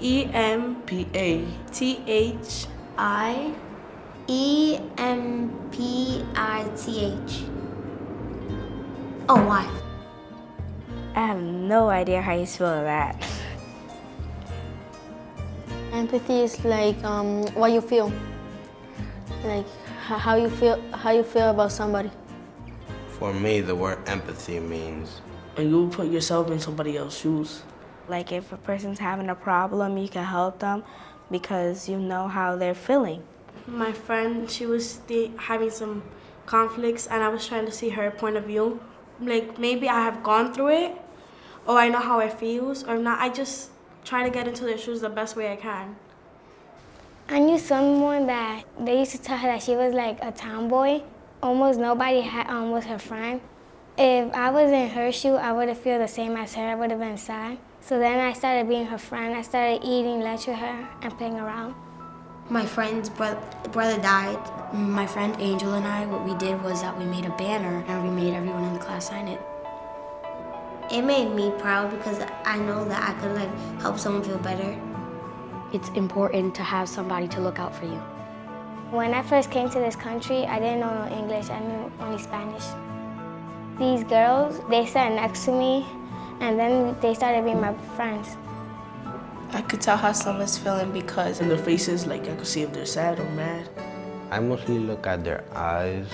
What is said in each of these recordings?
E M P A T H I E M P I T H. Oh, why? I have no idea how you spell that. Empathy is like um, what you feel, like how you feel, how you feel about somebody. For me, the word empathy means and you put yourself in somebody else's shoes. Like if a person's having a problem, you can help them because you know how they're feeling. My friend, she was sti- having some conflicts, and I was trying to see her point of view. Like maybe I have gone through it, or I know how it feels, or not. I just try to get into their shoes the best way I can. I knew someone that they used to tell her that she was like a tomboy. Almost nobody had, um, was her friend. If I was in her shoe, I would have feel the same as her. I would have been sad. So then I started being her friend. I started eating lunch with her and playing around. My friend's bro- brother died. My friend Angel and I, what we did was that we made a banner and we made everyone in the class sign it. It made me proud because I know that I could like help someone feel better. It's important to have somebody to look out for you. When I first came to this country, I didn't know no English. I knew only Spanish. These girls, they sat next to me, and then they started being my friends. I could tell how someone's feeling because In their faces, like I could see if they're sad or mad. I mostly look at their eyes.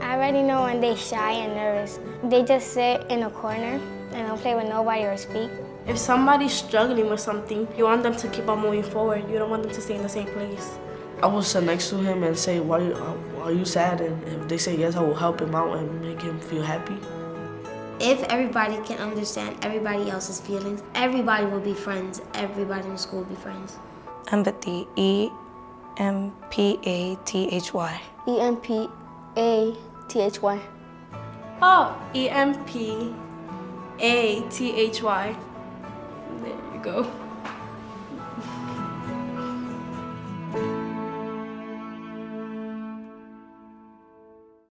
I already know when they're shy and nervous. They just sit in a corner and don't play with nobody or speak. If somebody's struggling with something, you want them to keep on moving forward. You don't want them to stay in the same place. I will sit next to him and say, why, uh, are you sad? And if they say yes, I will help him out and make him feel happy. If everybody can understand everybody else's feelings, everybody will be friends. Everybody in school will be friends. Empathy, E M P A T H Y. E M P A T H Y. Oh, E M P A T H Y. There you go.